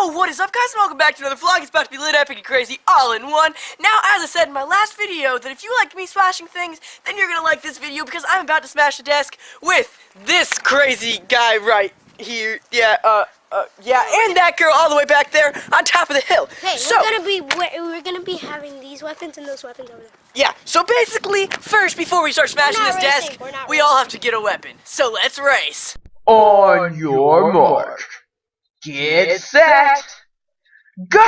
Yo, what is up guys and welcome back to another vlog. It's about to be lit, epic, and crazy all in one. Now, as I said in my last video, that if you liked me smashing things, then you're gonna like this video because I'm about to smash a desk with this crazy guy right here. Yeah, uh, uh, yeah, and that girl all the way back there on top of the hill. Hey, so, we're gonna be we're, we're gonna be having these weapons and those weapons over there. yeah, so basically, first, before we start smashing this racing, desk, we're not we all have to get a weapon. So let's race. On your mark. Get set. Go!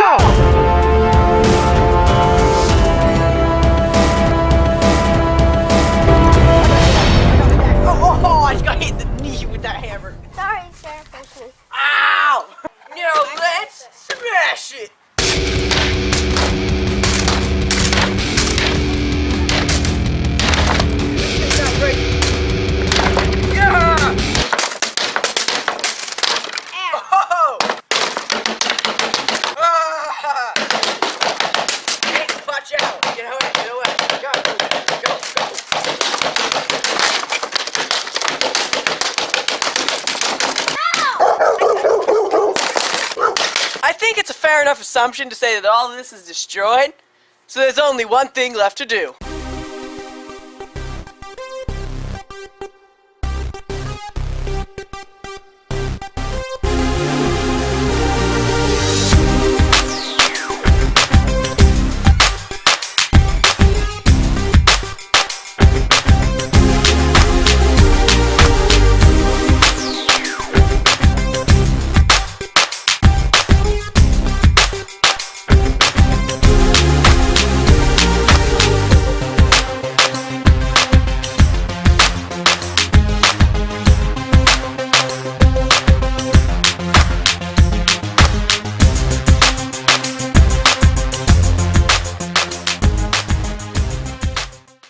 Oh, I just got hit in the knee with that hammer. Sorry, sir. Thank you. Ow! Now let's smash it! I think it's a fair enough assumption to say that all of this is destroyed, so there's only one thing left to do.